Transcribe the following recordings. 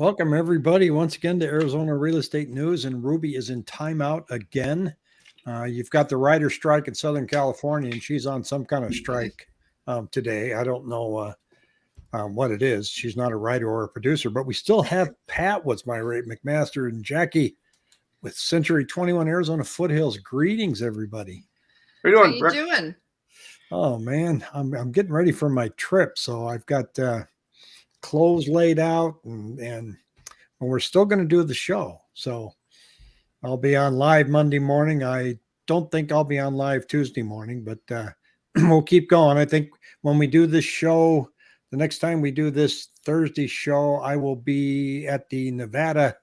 Welcome, everybody, once again to Arizona Real Estate News. And Ruby is in timeout again. Uh, you've got the writer strike in Southern California, and she's on some kind of strike um, today. I don't know uh, um, what it is. She's not a writer or a producer, but we still have Pat, what's my rate, McMaster, and Jackie with Century 21 Arizona Foothills. Greetings, everybody. How you doing? How doing, you Brett? doing? Oh man, I'm I'm getting ready for my trip, so I've got uh, clothes laid out, and and we're still going to do the show. So I'll be on live Monday morning. I don't think I'll be on live Tuesday morning, but uh, we'll keep going. I think when we do this show, the next time we do this Thursday show, I will be at the Nevada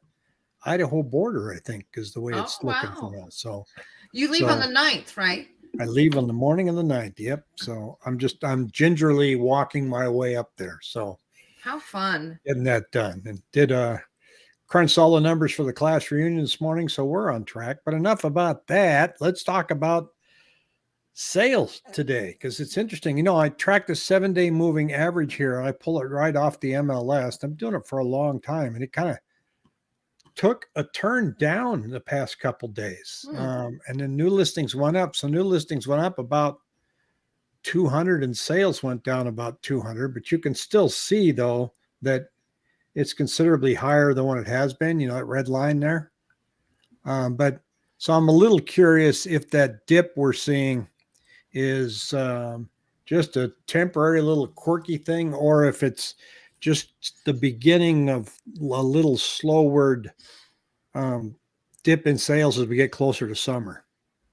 Idaho border. I think is the way it's Oh, looking wow. for us. So. You leave on the 9th, right? I leave on the morning of the 9th. Yep. So I'm just I'm gingerly walking my way up there. So How fun. getting that done. And did uh crunch all the numbers for the class reunion this morning. So we're on track. But enough about that. Let's talk about sales today because it's interesting. You know, I track the seven day moving average here. I pull it right off the MLS. I'm doing it for a long time, and it kind of took a turn down the past couple days. Hmm. Um, and then new listings went up. So new listings went up about 200 and sales went down about 200. But you can still see though that it's considerably higher than what it has been. You know, that red line there. Um, but so I'm a little curious if that dip we're seeing is um, just a temporary little quirky thing, or if it's just the beginning of a little slowward um, dip in sales as we get closer to summer.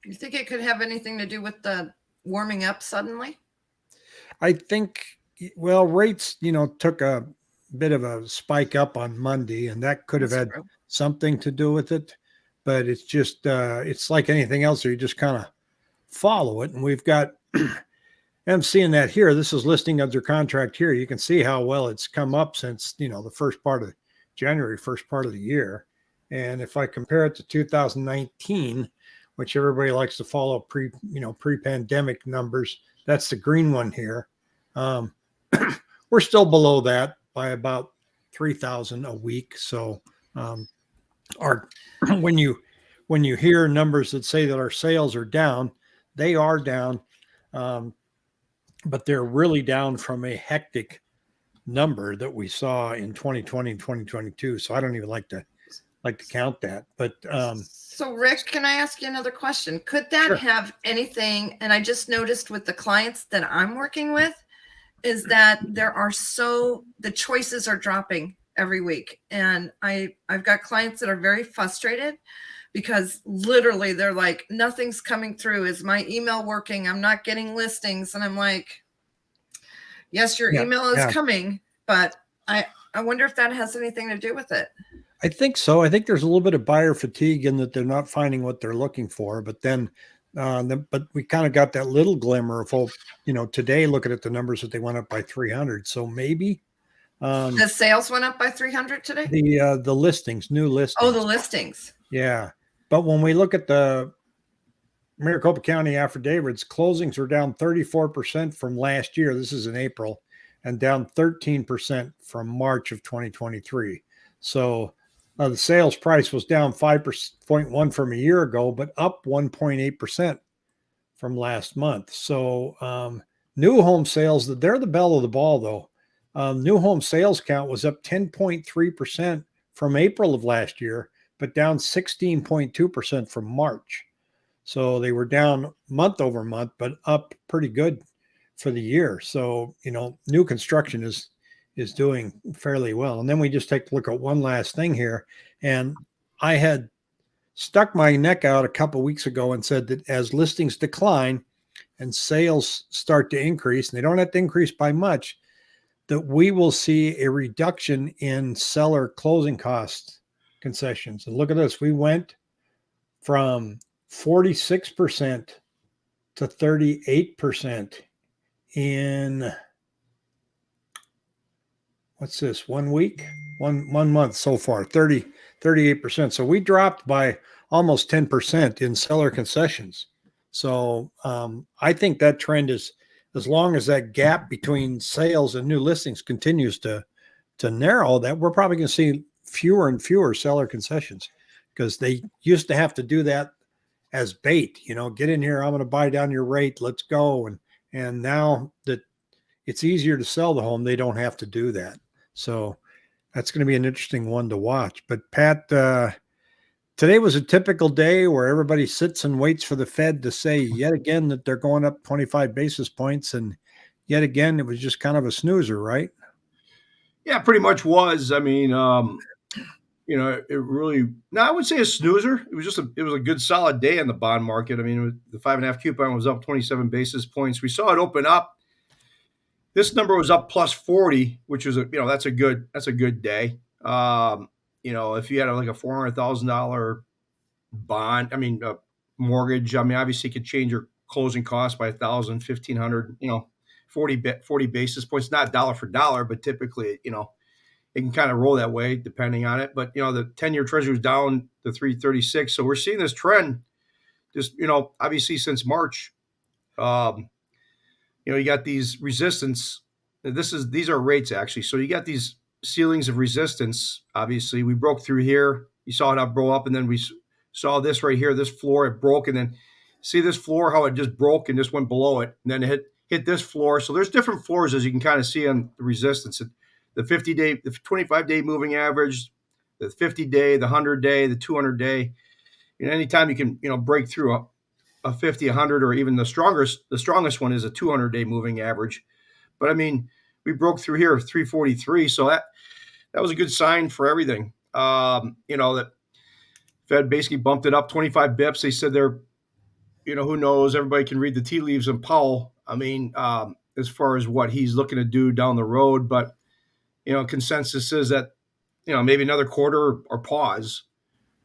You think it could have anything to do with the warming up suddenly? I think, well, rates, you know, took a bit of a spike up on Monday, and that could have That's had true. something to do with it. But it's just, uh, it's like anything else, you just kind of follow it. And we've got, I'm seeing that here. This is listing under contract here. You can see how well it's come up since, you know, the first part of January, first part of the year. And if I compare it to 2019, which everybody likes to follow pre, you know, pre-pandemic numbers, that's the green one here. Um, we're still below that by about 3,000 a week. So, um, our, when you, when you hear numbers that say that our sales are down, they are down. Um, but they're really down from a hectic number that we saw in 2020 and 2022. So I don't even like to like to count that. But um, So, Rick, can I ask you another question? Could that Sure. have anything? And I just noticed with the clients that I'm working with is that there are so the choices are dropping every week, and I I've got clients that are very frustrated because literally they're like nothing's coming through. Is my email working? I'm not getting listings, and I'm like, yes, your Yeah, email is yeah. coming, but I I wonder if that has anything to do with it. I think so. I think there's a little bit of buyer fatigue in that they're not finding what they're looking for. But then, uh, the, but we kind of got that little glimmer of hope. You know, today looking at the numbers that they went up by 300. So maybe um, The sales went up by 300 today. the uh, the listings, new listings. Oh, the listings. Yeah. But when we look at the Maricopa County affidavits, closings are down 34% from last year. This is in April and down 13% from March of 2023. So uh, the sales price was down 5.1 from a year ago, but up 1.8% from last month. So um, new home sales, they're the bell of the ball though. Um, new home sales count was up 10.3% from April of last year but down 16.2% from March. So they were down month over month, but up pretty good for the year. So, you know, new construction is is doing fairly well. And then we just take a look at one last thing here. And I had stuck my neck out a couple weeks ago and said that as listings decline and sales start to increase, and they don't have to increase by much, that we will see a reduction in seller closing costs concessions. And look at this. We went from 46% to 38% in what's this? One week? One one month so far. 30 38%. So we dropped by almost 10% in seller concessions. So um, I think that trend is as long as that gap between sales and new listings continues to to narrow, that we're probably going to see fewer and fewer seller concessions because they used to have to do that as bait. You know, get in here. I'm going to buy down your rate. Let's go. And and now that it's easier to sell the home, they don't have to do that. So that's going to be an interesting one to watch. But Pat, uh, today was a typical day where everybody sits and waits for the Fed to say yet again that they're going up 25 basis points, and yet again it was just kind of a snoozer, right? Yeah, pretty much was. I mean, um, you know, it really. No, I would say a snoozer. It was just a. It was a good, solid day in the bond market. I mean, the five and a half coupon was up 27 basis points. We saw it open up. This number was up plus 40, which was a. You know, that's a good. That's a good day. Um, you know, if you had like a four hundred thousand dollar bond, I mean, a mortgage. I mean, obviously, could change your closing cost by a thousand, fifteen hundred. You know, 40, 40 basis points, not dollar for dollar, but typically, you know, it can kind of roll that way depending on it. But, you know, the 10 year treasury was down to 336. So we're seeing this trend just, you know, obviously since March. Um, you know, you got these resistance. This is, these are rates actually. So you got these ceilings of resistance. Obviously, we broke through here. You saw it up, blow up, and then we saw this right here, this floor, it broke, and then see this floor, how it just broke and just went below it, and then it hit hit this floor. So there's different floors as you can kind of see on the resistance. The 50 day, the 25 day moving average, the 50 day, the 100 day, the 200 day. Know, anytime you can, you know, break through uh, a, a 50, 100, or even the strongest, the strongest one is a 200 day moving average. But I mean, we broke through here 343. So that, that was a good sign for everything. Um, you know, that Fed basically bumped it up 25 bips. They said they're, you know, who knows? Everybody can read the tea leaves and Powell I mean, um, as far as what he's looking to do down the road, but you know, consensus is that you know maybe another quarter or pause.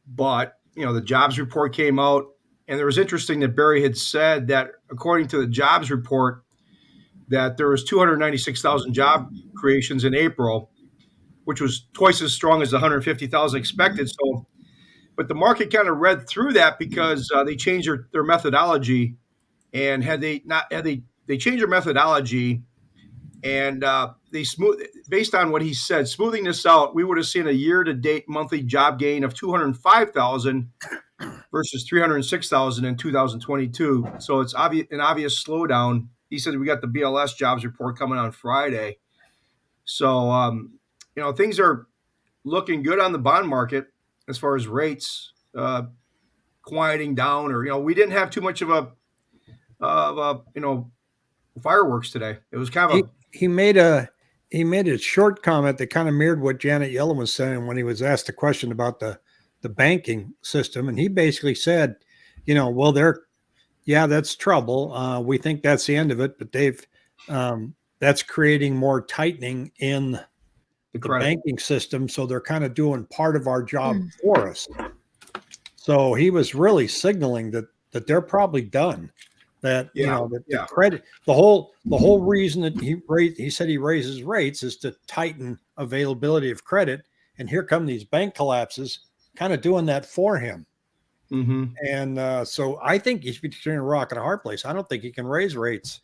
But you know, the jobs report came out, and it was interesting that Barry had said that according to the jobs report, that there was 296,000 job creations in April, which was twice as strong as the 150,000 expected. So, but the market kind of read through that because uh, they changed their, their methodology, and had they not had they they changed their methodology and uh, they smooth based on what he said smoothing this out we would have seen a year to date monthly job gain of 205000 versus 306000 in 2022 so it's obvious an obvious slowdown. He said we got the bls jobs report coming on friday. So um, you know things are looking good on the bond market as far as rates uh, quieting down or you know we didn't have too much of a of a you know fireworks today. It was kind of he, a, he made a he made a short comment that kind of mirrored what Janet Yellen was saying when he was asked a question about the the banking system, and he basically said, you know, well, they're yeah, that's trouble. Uh, we think that's the end of it, but they've um, that's creating more tightening in the, the banking system, so they're kind of doing part of our job mm. for us. So he was really signaling that that they're probably done that yeah, you know that yeah. the credit the whole the whole reason that he raised he said he raises rates is to tighten availability of credit and here come these bank collapses kind of doing that for him. Mm-hmm. and uh, so i think he's between a rock and a hard place. I don't think he can raise rates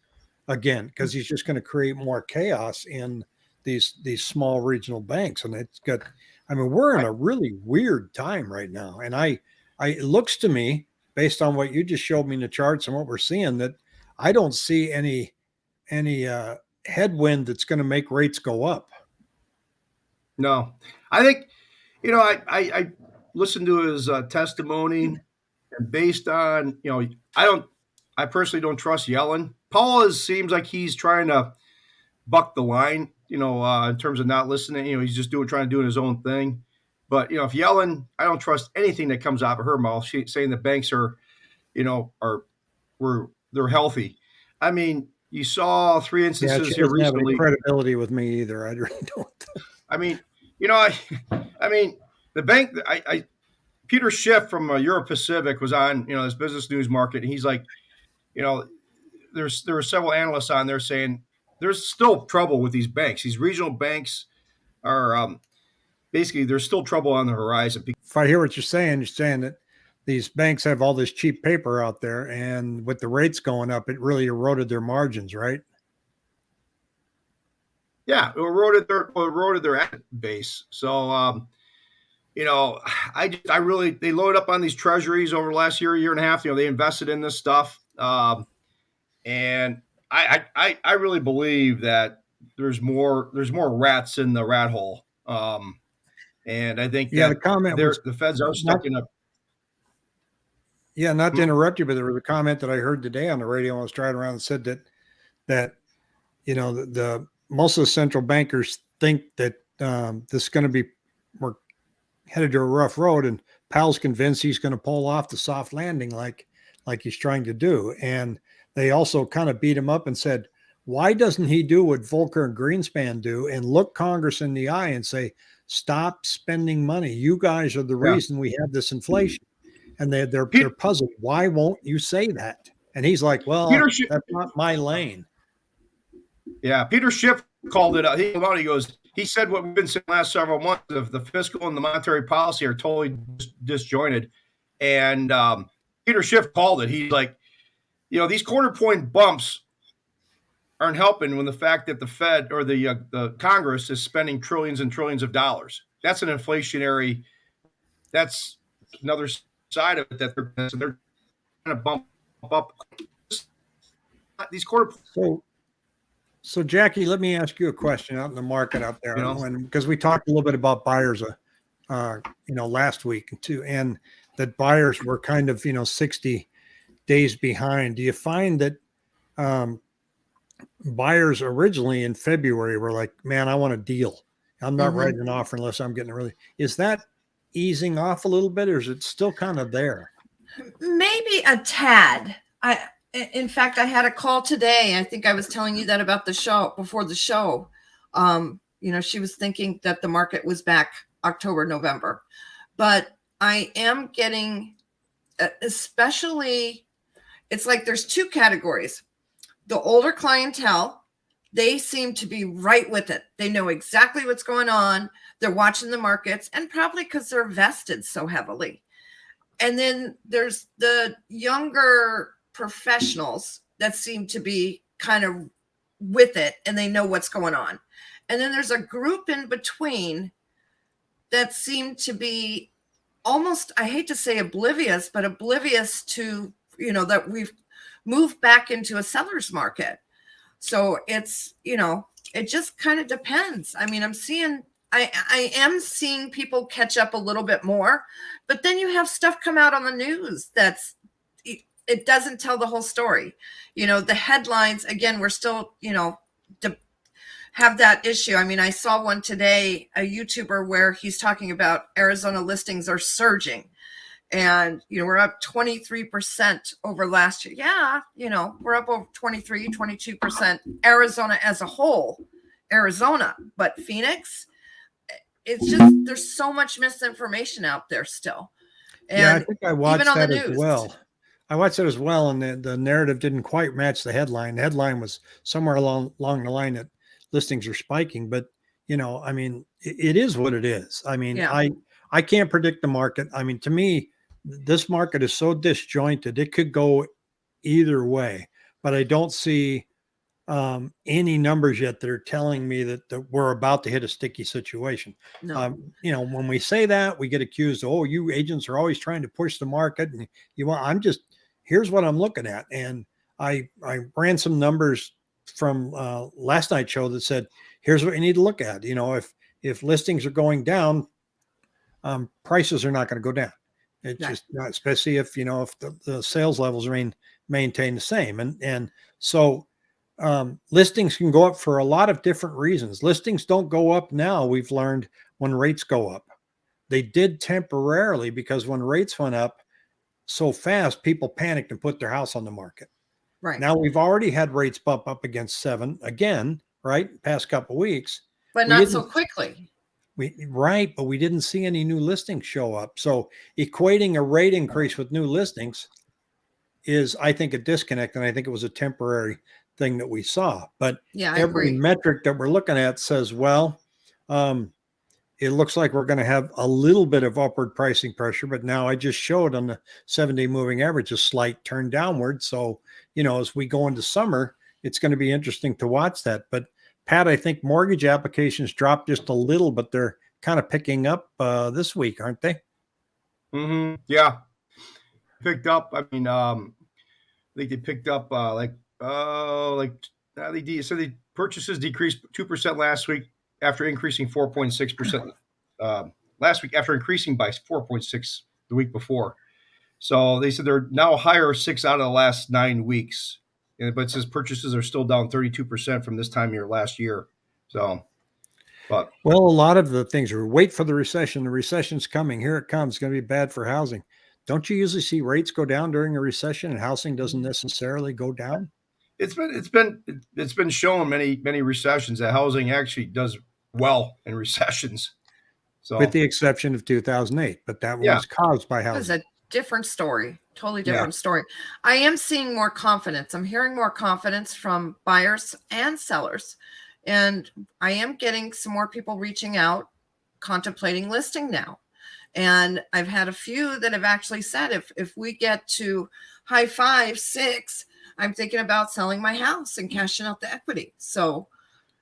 again because he's just going to create more chaos in these these small regional banks. And it's got i mean we're in a really weird time right now. And i i it looks to me based on what you just showed me in the charts and what we're seeing that I don't see any any uh, headwind that's going to make rates go up. No, I think you know I I, I listened to his uh, testimony and based on you know I don't I personally don't trust Yellen. Powell is, seems like he's trying to buck the line, you know, uh, in terms of not listening. You know, he's just doing trying to do his own thing. But you know, if Yellen, I don't trust anything that comes out of her mouth. She saying the banks are, you know, are were they're healthy. I mean, you saw three instances yeah, here recently. credibility with me either. I really don't. I mean, you know, I, I mean, the bank. I, I Peter Schiff from uh, Euro Pacific was on, you know, this business news market, and he's like, you know, there's there were several analysts on there saying there's still trouble with these banks. These regional banks are um, basically there's still trouble on the horizon. If I hear what you're saying, you're saying that these banks have all this cheap paper out there, and with the rates going up, it really eroded their margins, right? Yeah, it eroded their eroded their asset base. So, um, you know, I just, I really they loaded up on these treasuries over the last year, year and a half. You know, they invested in this stuff, um, and I, I I really believe that there's more there's more rats in the rat hole. Um, and I think Yeah, the comment was the feds are stuck in a Yeah, not to Hmm. interrupt you, but there was a comment that I heard today on the radio. I was driving around and said that that you know the, the most of the central bankers think that um, this is going to be we're headed to a rough road, and Powell's convinced he's going to pull off the soft landing like like he's trying to do. And they also kind of beat him up and said, why doesn't he do what Volcker and Greenspan do and look Congress in the eye and say, stop spending money? You guys are the Yeah. reason we have this inflation and they they're they're puzzled. Why won't you say that? And he's like, "Well, Peter Schiff- that's not my lane." Yeah, Peter Schiff called it out. He, came out, he goes, he said what we've been saying last several months of the fiscal and the monetary policy are totally dis- disjointed. And um, Peter Schiff called it. He's like, you know, these quarter point bumps aren't helping when the fact that the Fed or the uh, the Congress is spending trillions and trillions of dollars. That's an inflationary. That's another side of it that they're they're trying to bump up these quarter So, so Jackie, let me ask you a question out in the market out there, You know? when because we talked a little bit about buyers, uh, uh, you know, last week too, and that buyers were kind of you know sixty days behind. Do you find that um, buyers originally in February were like, "Man, I want a deal. I'm not Mhm. writing an offer unless I'm getting a really." Is that easing off a little bit, or is it still kind of there? maybe a tad i i- in fact i had a call today. I think i was telling you that about the show before the show. Um you know she was thinking that the market was back october november. But i am getting especially it's like there's two categories. The older clientele they seem to be right with it. They know exactly what's going on. They're watching the markets and probably because they're vested so heavily. And then there's the younger professionals that seem to be kind of with it and they know what's going on. And then there's a group in between that seem to be almost i hate to say oblivious but oblivious to you know that we've moved back into a seller's market. So it's you know it just kind of depends. I mean i'm seeing i i am seeing people catch up a little bit more but then you have stuff come out on the news that's it, doesn't tell the whole story. You know the headlines again we're still you know have that issue. I mean i saw one today a youtuber where he's talking about arizona listings are surging. And you know we're up 23% over last year. Yeah you know we're up over 23 22% arizona as a whole arizona but phoenix eh, it's just there's so much misinformation out there still. Yeah, I think I watched on the that as news. well. I watched it as well, and the, the narrative didn't quite match the headline. The headline was somewhere along along the line that listings are spiking, but you know, I mean, it, it is what it is. I mean, Yeah. I I can't predict the market. I mean, to me, this market is so disjointed; it could go either way. But I don't see um, any numbers yet that are telling me that, that we're about to hit a sticky situation. no Um, you know, when we say that, we get accused. Oh, you agents are always trying to push the market, and you want. I'm just here's what I'm looking at, and I I ran some numbers from uh, last night's show that said here's what you need to look at. You know, if if listings are going down, um, prices are not going to go down. It's Right. just not, especially if you know if the, the sales levels remain maintain the same, and and so um, listings can go up for a lot of different reasons. Listings don't go up now. We've learned when rates go up. They did temporarily because when rates went up so fast, people panicked and put their house on the market. right Now we've already had rates bump up against seven again, right? Past couple weeks. but not so quickly We right, but we didn't see any new listings show up. So equating a rate increase with new listings is, I think, a disconnect, and I think it was a temporary thing that we saw. But yeah every metric that we're looking at says, well, um, it looks like we're going to have a little bit of upward pricing pressure, but now I just showed on the seven day moving average a slight turn downward. So, you know, as we go into summer, it's going to be interesting to watch that. But Pat, I think mortgage applications dropped just a little, but they're kind of picking up uh, this week, aren't they? Mm-hmm. Yeah, picked up. I mean, um, I think they picked up uh, like uh, like uh, they de- so the purchases decreased two percent last week after increasing four point six percent uh, last week after increasing by four point six the week before. So they said they're now higher six out of the last nine weeks, but it says purchases are still down thirty two percent from this time year last year. So, but Well, a lot of the things are wait for the recession. The recession's coming. Here it comes. It's going to be bad for housing. Don't you usually see rates go down during a recession and housing doesn't necessarily go down? it's been it's been it's been shown many many recessions that housing actually does well in recessions. So With the exception of 2008, but that Yeah. was caused by That was a different story, totally Yeah. different story. I am seeing more confidence. I'm hearing more confidence from buyers and sellers. And I am getting some more people reaching out, contemplating listing now. And I've had a few that have actually said if if we get to high five, six, I'm thinking about selling my house and cashing out the equity. So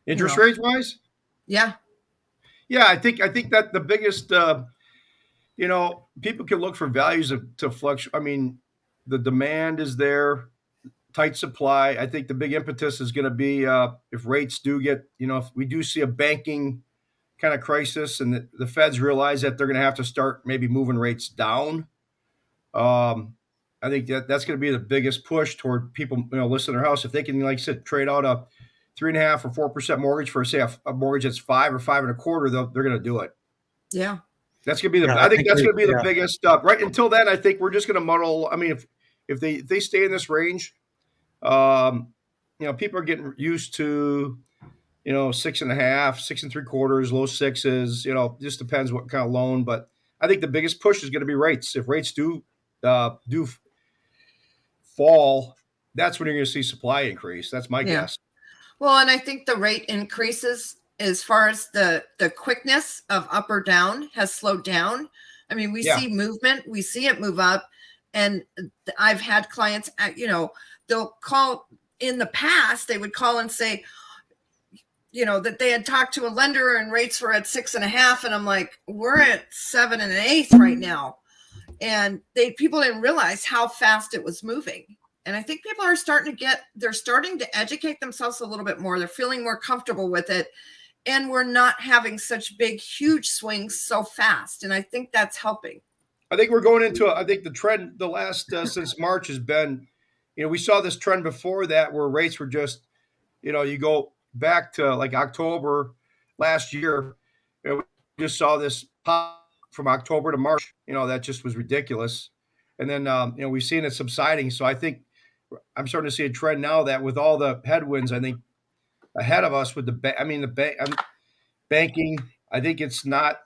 interest know. rates wise, yeah, yeah, I think I think that the biggest uh, you know people can look for values of, to fluctuate. I mean, the demand is there, tight supply. I think the big impetus is going to be uh, if rates do get you know if we do see a banking kind of crisis and the, the Feds realize that they're going to have to start maybe moving rates down. Um, I think that that's going to be the biggest push toward people, you know, listing their house. If they can, like I said, trade out a three and a half or four percent mortgage for say a, a mortgage that's five or five and a quarter, they'll, they're going to do it. yeah. That's going to be the. Yeah, I I think think that's going to be the biggest stuff. Right until then, I think we're just going to muddle. I mean, if if they if they stay in this range, um, you know, people are getting used to, you know, six and a half, six and three quarters, low sixes. You know, just depends what kind of loan. But I think the biggest push is going to be rates. If rates do uh, do fall, that's when you're going to see supply increase. That's my Yeah. guess. Well, and I think the rate increases as far as the the quickness of up or down has slowed down. I mean, we Yeah. see movement, we see it move up, and I've had clients, uh, you know, they'll call in the past, they would call and say, you know, that they had talked to a lender and rates were at six and a half, and I'm like, we're at seven and an eighth right now, and they people didn't realize how fast it was moving and i think people are starting to get they're starting to educate themselves a little bit more they're feeling more comfortable with it and we're not having such big huge swings so fast and i think that's helping I think we're going into. I think the trend the last uh, since March has been, you know, we saw this trend before that where rates were just, you know, you go back to like October last year, know, we just saw this pop from October to March. You know, that just was ridiculous, and then um, you know we've seen it subsiding. So I think I'm starting to see a trend now that with all the headwinds, I think ahead of us with the ba- I mean the bank um, banking. I think it's not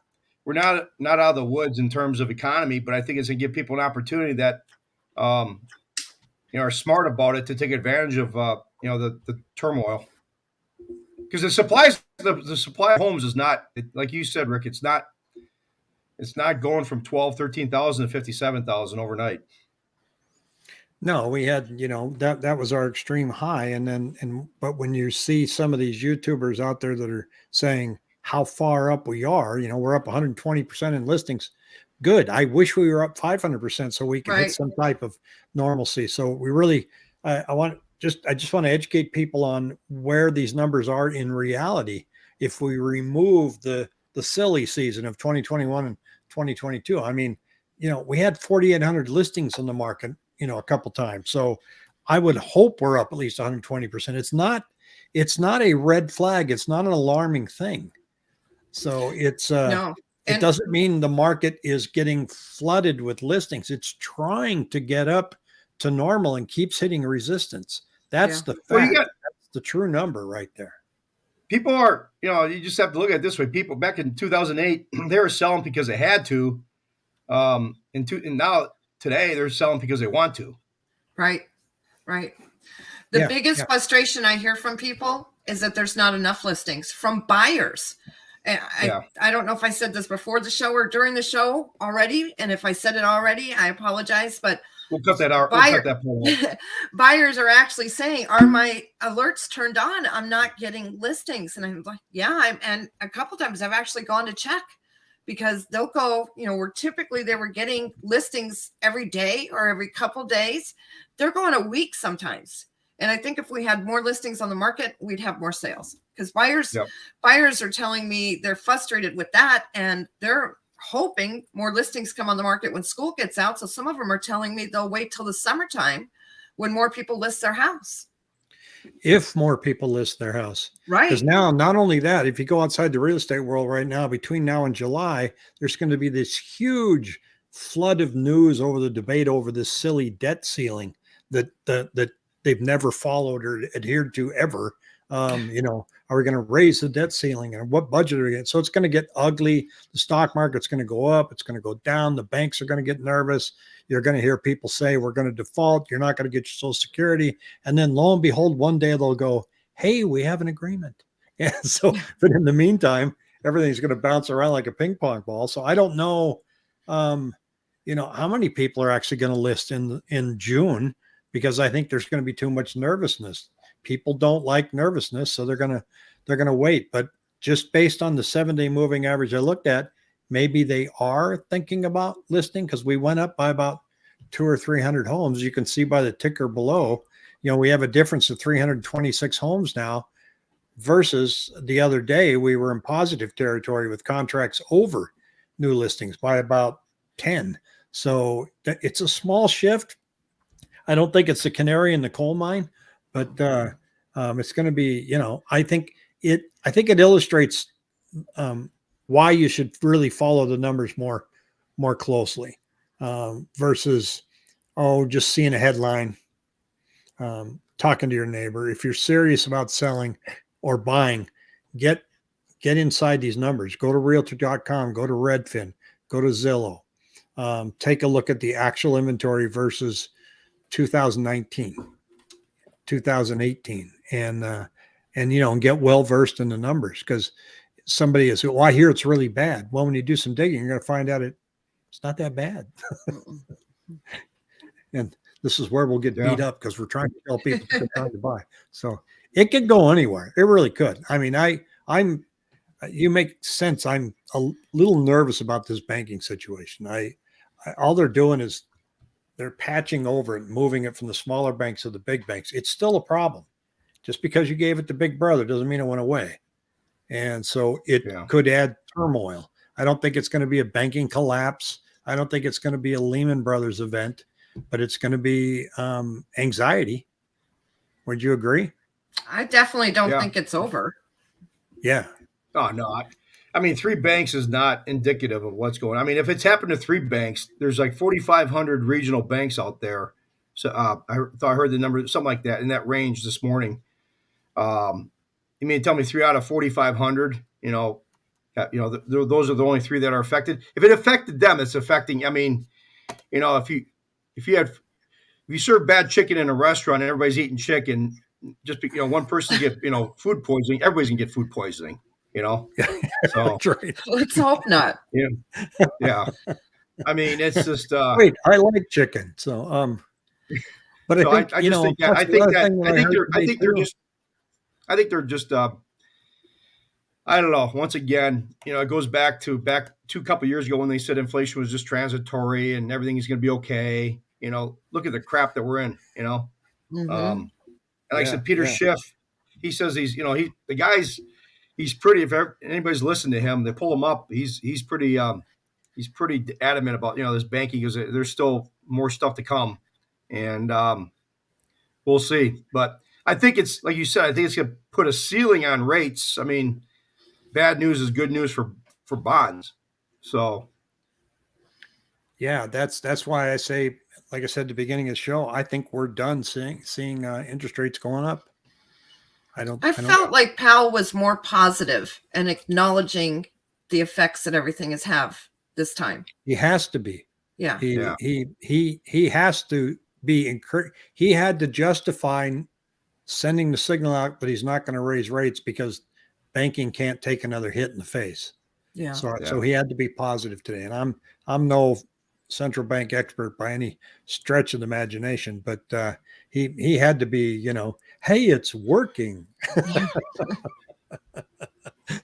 we're not not out of the woods in terms of economy, but I think it's gonna give people an opportunity that um, you know are smart about it to take advantage of uh, you know the, the turmoil. Because the supplies the, the supply of homes is not like you said, Rick. It's not it's not going from 12, 13,000 to 57,000 overnight. No, we had, you know, that that was our extreme high. And then and but when you see some of these YouTubers out there that are saying how far up we are, you know, we're up 120% in listings. Good. I wish we were up 500% so we could Right. hit some type of normalcy. So we really I, I want just I just want to educate people on where these numbers are in reality. If we remove the the silly season of 2021 and 2022, I mean, you know, we had 4,800 listings on the market, you know, a couple times. So I would hope we're up at least 120%. It's not, it's not a red flag. It's not an alarming thing. So it's, uh, no it doesn't mean the market is getting flooded with listings. It's trying to get up to normal and keeps hitting resistance. That's the fact. Well, you got That's the true number right there. people are you know you just have to look at it this way. People back in 2008 they were selling because they had to, um, and, to, and now today they're selling because they want to. right right the Yeah, biggest yeah. frustration i hear from people is that there's not enough listings from buyers And I, Yeah. I don't know if I said this before the show or during the show already. And if I said it already, I apologize. But We'll cut that out. We'll cut that buyers are actually saying, "Are my alerts turned on? I'm not getting listings." And I'm like, "Yeah." I'm, and a couple times I've actually gone to check, because they'll go, you know, we're typically they were getting listings every day or every couple days, they're going a week sometimes. And I think if we had more listings on the market, we'd have more sales because buyers Yep. buyers are telling me they're frustrated with that and they're hoping more listings come on the market when school gets out. So some of them are telling me they'll wait till the summertime when more people list their house. If more people list their house, Right. because now not only that, if you go outside the real estate world right now, between now and July, there's going to be this huge flood of news over the debate over this silly debt ceiling that that that they've never followed or adhered to ever. Um, you know, are we going to raise the debt ceiling and what budget are we getting? So it's going to get ugly. The stock market's going to go up. It's going to go down. The banks are going to get nervous. You're going to hear people say, we're going to default. You're not going to get your social security. And then lo and behold, one day they'll go, Hey, we have an agreement. Yeah. So, but in the meantime, everything's going to bounce around like a ping pong ball. So I don't know, um, you know, how many people are actually going to list in, in June because I think there's going to be too much nervousness people don't like nervousness so they're going to they're going to wait. But just based on the seven day moving average i looked at maybe they are thinking about listing because we went up by about two or three hundred homes. You can see by the ticker below you know we have a difference of 326 homes now versus the other day we were in positive territory with contracts over new listings by about 10 so it's a small shift. I don't think it's the canary in the coal mine but uh, um, it's going to be, you know, I think it, I think it illustrates um, why you should really follow the numbers more, more closely um, versus, oh, just seeing a headline, um, talking to your neighbor. If you're serious about selling or buying, get get inside these numbers. Go to Realtor.com. Go to Redfin. Go to Zillow. Um, take a look at the actual inventory versus 2019. 2018 and uh and you know and get well versed in the numbers because somebody is well i hear it's really bad. Well when you do some digging you're going to find out it it's not that bad. And this is where we'll get Yeah. beat up because we're trying to tell people to trying to buy. So it could go anywhere. It really could. I mean i i'm you make sense. I'm a little nervous about this banking situation. I, I all they're doing is they're patching over it, moving it from the smaller banks to the big banks. It's still a problem. Just because you gave it to Big Brother doesn't mean it went away. And so it Yeah. could add turmoil. I don't think it's going to be a banking collapse. I don't think it's going to be a Lehman Brothers event, but it's going to be um, anxiety. Would you agree? I definitely don't Yeah. think it's over. Yeah. Oh no, I, I mean three banks is not indicative of what's going. on. I mean, if it's happened to three banks, there's like 4,500 regional banks out there. So uh, I thought I heard the number something like that in that range this morning. Um, you mean tell me three out of 4,500? You know, uh, you know, th- th- those are the only three that are affected. If it affected them, it's affecting. I mean, you know, if you if you had if you serve bad chicken in a restaurant and everybody's eating chicken, just be, you know, one person get you know food poisoning, everybody's gonna get food poisoning. You know, so right. Let's hope not. yeah. I mean, it's just uh, Wait, I like chicken. So, um, but I so I, think, I you just know, think that I think other that I think heard they're I think they're too- just I think they're just uh I don't know. Once again, you know, it goes back to back two a couple years ago when they said inflation was just transitory and everything is going to be okay. You know, look at the crap that we're in. You know, Mhm. um, and like I said, Peter yeah. Schiff, he says he's you know he the guy's he's pretty. If ever, anybody's listened to him, they pull him up. He's he's pretty um he's pretty adamant about you know this banking because there's still more stuff to come, and um, we'll see. But I think it's like you said. I think it's going to put a ceiling on rates. I mean, bad news is good news for for bonds. So Yeah, that's that's why I say, like I said at the beginning of the show, I think we're done seeing seeing uh, interest rates going up. I don't. I don't- felt like Powell was more positive and acknowledging the effects that everything has have this time. he has to be. Yeah. He Yeah. he he he has to be encouraged. He had to justify sending the signal out, but he's not going to raise rates because banking can't take another hit in the face. Yeah. So Yeah. so he had to be positive today. And I'm I'm no central bank expert by any stretch of the imagination, but uh, he he had to be, you know, hey, it's working.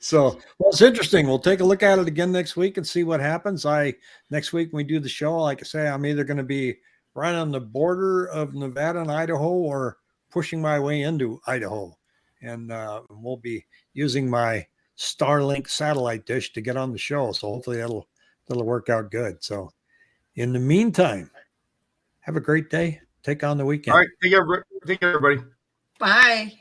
so well it's interesting. We'll take a look at it again next week and see what happens. I next week when we do the show like i say i'm either going to be right on the border of nevada and idaho or pushing my way into idaho. And uh, we'll be using my starlink satellite dish to get on the show. So hopefully that'll that'll work out good. So in the meantime have a great day take on the weekend All right. Take care, everybody. Take care, everybody. Bye.